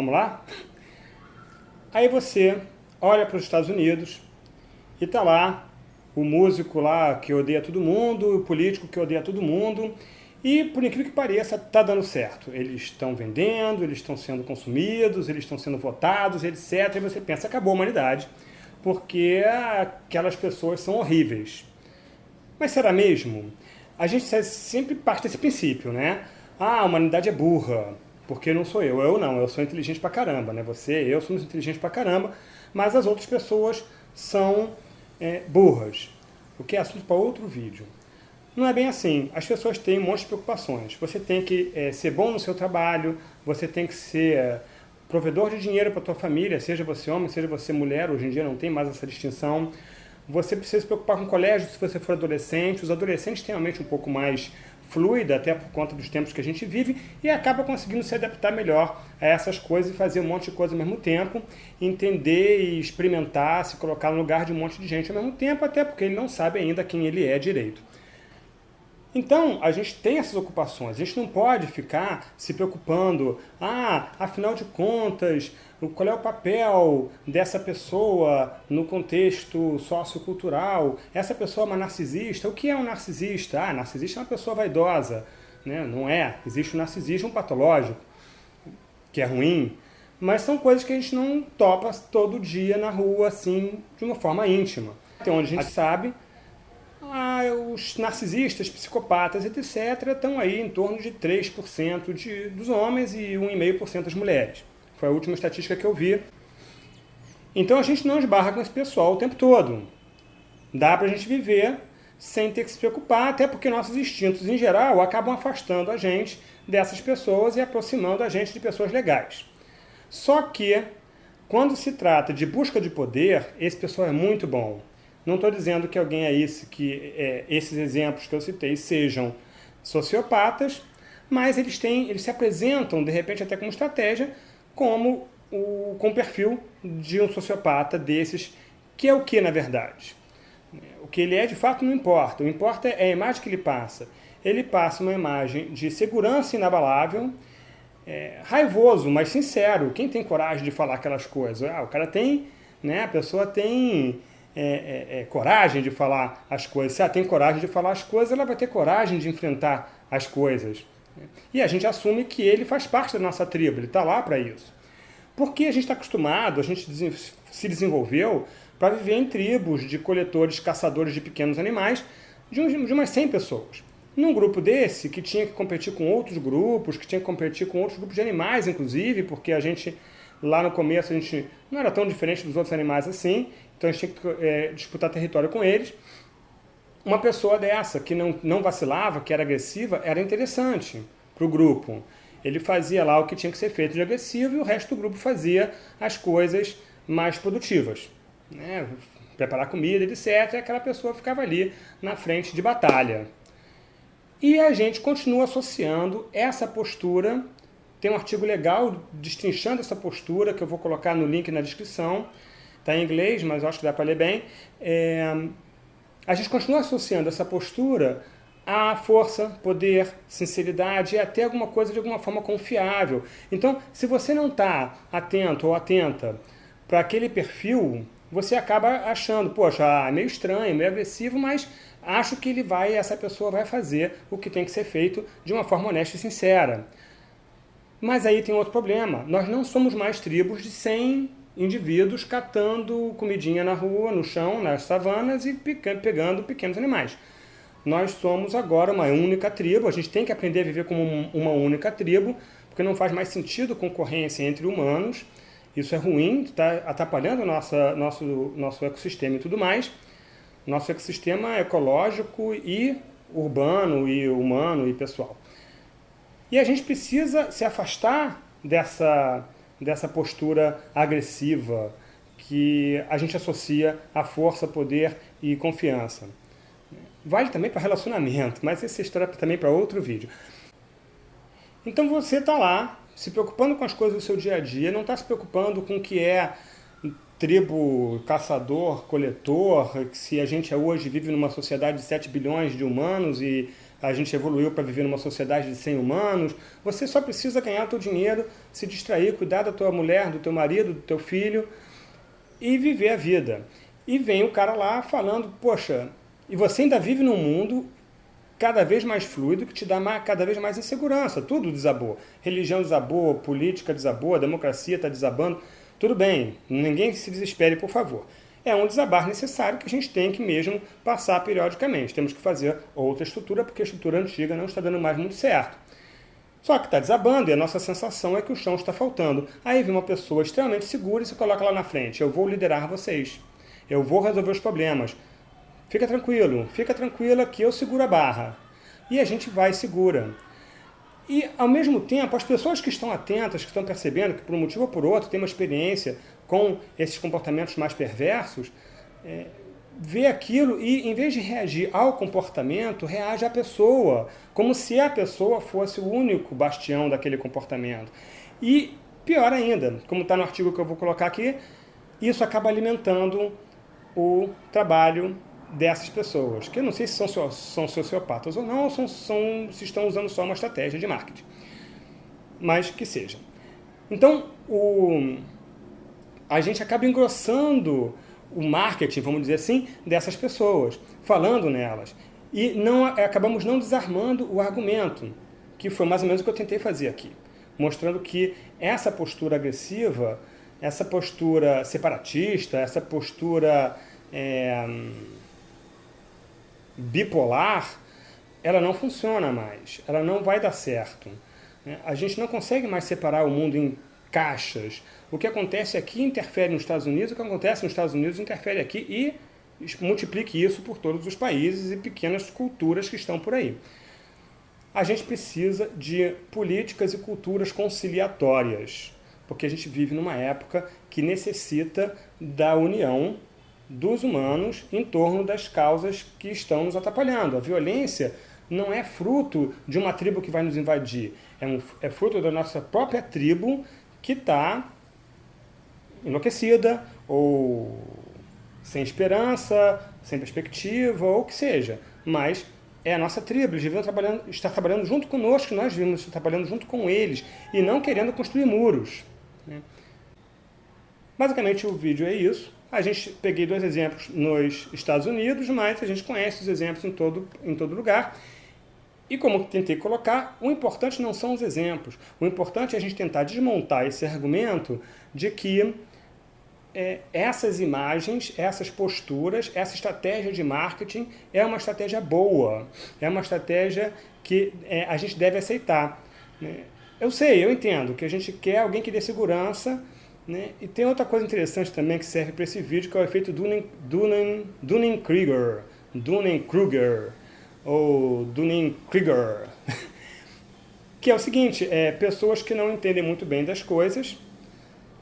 Vamos lá? Aí você olha para os Estados Unidos e tá lá o músico lá que odeia todo mundo, o político que odeia todo mundo, e por incrível que pareça, está dando certo. Eles estão vendendo, eles estão sendo consumidos, eles estão sendo votados, etc. E você pensa, acabou a humanidade, porque aquelas pessoas são horríveis. Mas será mesmo? A gente sempre parte desse princípio, né? Ah, a humanidade é burra, porque não sou eu. Eu não, eu sou inteligente pra caramba, né? Você, eu somos inteligentes pra caramba, mas as outras pessoas são é, burras, o que é assunto para outro vídeo. Não é bem assim. As pessoas têm um monte de preocupações. Você tem que é, ser bom no seu trabalho, você tem que ser é, provedor de dinheiro para a tua família, seja você homem, seja você mulher, hoje em dia não tem mais essa distinção. Você precisa se preocupar com o colégio se você for adolescente. Os adolescentes têm uma mente um pouco mais fluida, até por conta dos tempos que a gente vive, e acaba conseguindo se adaptar melhor a essas coisas e fazer um monte de coisa ao mesmo tempo, entender e experimentar, se colocar no lugar de um monte de gente ao mesmo tempo, até porque ele não sabe ainda quem ele é direito. Então, a gente tem essas ocupações, a gente não pode ficar se preocupando, ah, afinal de contas, qual é o papel dessa pessoa no contexto sociocultural, essa pessoa é uma narcisista, o que é um narcisista? Ah, narcisista é uma pessoa vaidosa, né? não é, existe o um narcisismo patológico, que é ruim, mas são coisas que a gente não topa todo dia na rua, assim, de uma forma íntima. Então, onde a gente sabe os narcisistas, psicopatas, etc., estão aí em torno de 3% de, dos homens e 1,5% das mulheres. Foi a última estatística que eu vi. Então a gente não esbarra com esse pessoal o tempo todo. Dá para a gente viver sem ter que se preocupar, até porque nossos instintos, em geral, acabam afastando a gente dessas pessoas e aproximando a gente de pessoas legais. Só que, quando se trata de busca de poder, esse pessoal é muito bom. Não estou dizendo que alguém é esse, que é, esses exemplos que eu citei sejam sociopatas, mas eles têm, eles se apresentam, de repente, até como estratégia, como o, com o perfil de um sociopata desses, que é o que, na verdade? O que ele é, de fato, não importa. O que importa é a imagem que ele passa. Ele passa uma imagem de segurança inabalável, é, raivoso, mas sincero. Quem tem coragem de falar aquelas coisas? Ah, o cara tem, né, a pessoa tem é, é, é, coragem de falar as coisas. Se ela tem coragem de falar as coisas, ela vai ter coragem de enfrentar as coisas. E a gente assume que ele faz parte da nossa tribo, ele está lá para isso. Porque a gente está acostumado, a gente se desenvolveu para viver em tribos de coletores, caçadores de pequenos animais, de, uns, de umas 100 pessoas. Num grupo desse, que tinha que competir com outros grupos, que tinha que competir com outros grupos de animais, inclusive, porque a gente, lá no começo, a gente não era tão diferente dos outros animais assim, então a gente tinha que é, disputar território com eles. Uma pessoa dessa, que não, não vacilava, que era agressiva, era interessante para o grupo. Ele fazia lá o que tinha que ser feito de agressivo e o resto do grupo fazia as coisas mais produtivas. Né? Preparar comida, etc. E aquela pessoa ficava ali na frente de batalha. E a gente continua associando essa postura, tem um artigo legal destrinchando essa postura, que eu vou colocar no link na descrição, Está em inglês, mas acho que dá para ler bem. É, a gente continua associando essa postura a força, poder, sinceridade e até alguma coisa de alguma forma confiável. Então, se você não está atento ou atenta para aquele perfil, você acaba achando, poxa, ah, é meio estranho, meio agressivo, mas acho que ele vai, essa pessoa vai fazer o que tem que ser feito de uma forma honesta e sincera. Mas aí tem outro problema, nós não somos mais tribos de 100 indivíduos catando comidinha na rua, no chão, nas savanas e pegando pequenos animais. Nós somos agora uma única tribo, a gente tem que aprender a viver como uma única tribo, porque não faz mais sentido concorrência entre humanos, isso é ruim, está atrapalhando nossa, nosso, nosso ecossistema e tudo mais. Nosso ecossistema ecológico e urbano, e humano, e pessoal. E a gente precisa se afastar dessa dessa postura agressiva que a gente associa a força, poder e confiança. Vale também para relacionamento, mas essa história é também para outro vídeo. Então você está lá, se preocupando com as coisas do seu dia a dia, não está se preocupando com o que é tribo, caçador, coletor, se a gente hoje vive numa sociedade de 7 bilhões de humanos e a gente evoluiu para viver numa sociedade de 100 humanos. Você só precisa ganhar o teu dinheiro, se distrair, cuidar da tua mulher, do teu marido, do teu filho e viver a vida. E vem o cara lá falando, poxa, e você ainda vive num mundo cada vez mais fluido que te dá cada vez mais insegurança. Tudo desabou. Religião desabou, política desabou, democracia está desabando. Tudo bem, ninguém se desespere, por favor é um desabar necessário que a gente tem que mesmo passar periodicamente. Temos que fazer outra estrutura, porque a estrutura antiga não está dando mais muito certo. Só que está desabando e a nossa sensação é que o chão está faltando. Aí vem uma pessoa extremamente segura e se coloca lá na frente. Eu vou liderar vocês. Eu vou resolver os problemas. Fica tranquilo, fica tranquila que eu seguro a barra. E a gente vai segura. E, ao mesmo tempo, as pessoas que estão atentas, que estão percebendo que, por um motivo ou por outro, tem uma experiência com esses comportamentos mais perversos, é, vê aquilo e, em vez de reagir ao comportamento, reage à pessoa, como se a pessoa fosse o único bastião daquele comportamento. E, pior ainda, como está no artigo que eu vou colocar aqui, isso acaba alimentando o trabalho dessas pessoas, que eu não sei se são, são sociopatas ou não, ou são, são, se estão usando só uma estratégia de marketing. Mas que seja. Então, o, a gente acaba engrossando o marketing, vamos dizer assim, dessas pessoas, falando nelas. E não, acabamos não desarmando o argumento, que foi mais ou menos o que eu tentei fazer aqui. Mostrando que essa postura agressiva, essa postura separatista, essa postura é, bipolar, ela não funciona mais, ela não vai dar certo. A gente não consegue mais separar o mundo em caixas. O que acontece aqui interfere nos Estados Unidos, o que acontece nos Estados Unidos interfere aqui e multiplique isso por todos os países e pequenas culturas que estão por aí. A gente precisa de políticas e culturas conciliatórias, porque a gente vive numa época que necessita da união dos humanos em torno das causas que estão nos atrapalhando. A violência não é fruto de uma tribo que vai nos invadir, é, um, é fruto da nossa própria tribo que está enlouquecida ou sem esperança, sem perspectiva, ou o que seja. Mas é a nossa tribo, eles deviam trabalhando, estar trabalhando junto conosco, nós devíamos estar trabalhando junto com eles, e não querendo construir muros. Né? Basicamente o vídeo é isso. A gente peguei dois exemplos nos Estados Unidos, mas a gente conhece os exemplos em todo, em todo lugar. E como tentei colocar, o importante não são os exemplos. O importante é a gente tentar desmontar esse argumento de que é, essas imagens, essas posturas, essa estratégia de marketing é uma estratégia boa, é uma estratégia que é, a gente deve aceitar. Né? Eu sei, eu entendo que a gente quer alguém que dê segurança, né? E tem outra coisa interessante também que serve para esse vídeo, que é o efeito Dunning-Kruger, Dunning-Kruger, ou Dunning-Kruger, que é o seguinte, é, pessoas que não entendem muito bem das coisas,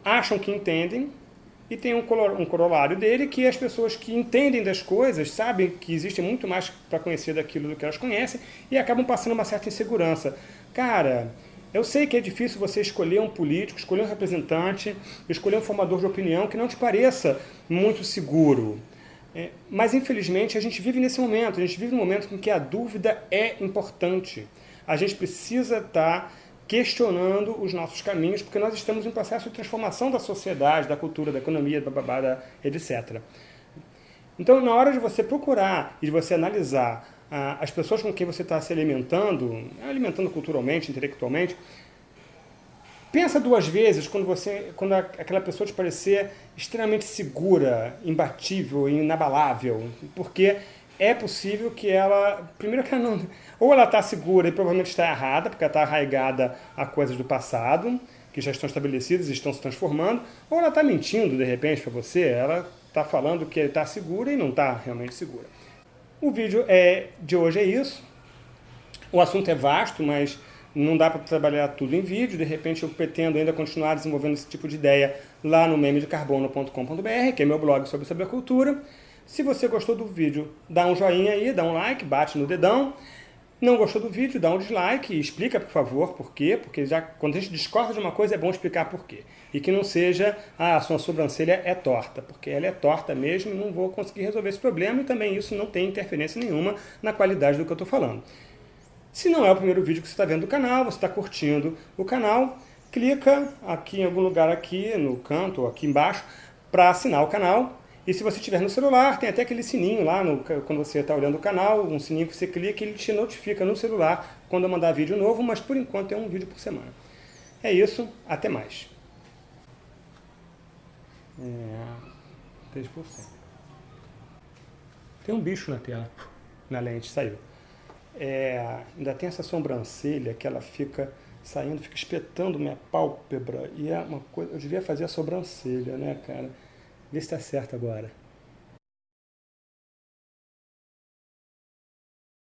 acham que entendem, e tem um, um corolário dele que as pessoas que entendem das coisas sabem que existe muito mais para conhecer daquilo do que elas conhecem e acabam passando uma certa insegurança. Cara, eu sei que é difícil você escolher um político, escolher um representante, escolher um formador de opinião que não te pareça muito seguro. É, mas, infelizmente, a gente vive nesse momento. A gente vive num momento em que a dúvida é importante. A gente precisa estar questionando os nossos caminhos, porque nós estamos em processo de transformação da sociedade, da cultura, da economia, da etc. Então, na hora de você procurar e de você analisar as pessoas com quem você está se alimentando, alimentando culturalmente, intelectualmente, pensa duas vezes quando, você, quando aquela pessoa te parecer extremamente segura, imbatível, inabalável, porque é possível que ela, primeiro que ela não, ou ela está segura e provavelmente está errada, porque ela está arraigada a coisas do passado, que já estão estabelecidas e estão se transformando, ou ela está mentindo de repente para você, ela está falando que está segura e não está realmente segura. O vídeo é, de hoje é isso. O assunto é vasto, mas não dá para trabalhar tudo em vídeo. De repente eu pretendo ainda continuar desenvolvendo esse tipo de ideia lá no memedecarbono.com.br, que é meu blog sobre cultura. Se você gostou do vídeo, dá um joinha aí, dá um like, bate no dedão. Não gostou do vídeo, dá um dislike e explica, por favor, por quê. Porque já, quando a gente discorda de uma coisa, é bom explicar por quê. E que não seja, ah, a sua sobrancelha é torta, porque ela é torta mesmo e não vou conseguir resolver esse problema. E também isso não tem interferência nenhuma na qualidade do que eu estou falando. Se não é o primeiro vídeo que você está vendo do canal, você está curtindo o canal, clica aqui em algum lugar aqui no canto, aqui embaixo, para assinar o canal. E se você tiver no celular, tem até aquele sininho lá, no, quando você está olhando o canal, um sininho que você clica e ele te notifica no celular quando eu mandar vídeo novo, mas por enquanto é um vídeo por semana. É isso, até mais. É, 3%. Tem um bicho na tela, na lente, saiu. É, ainda tem essa sobrancelha que ela fica saindo, fica espetando minha pálpebra. E é uma coisa. Eu devia fazer a sobrancelha, né, cara? Vê se tá certo agora.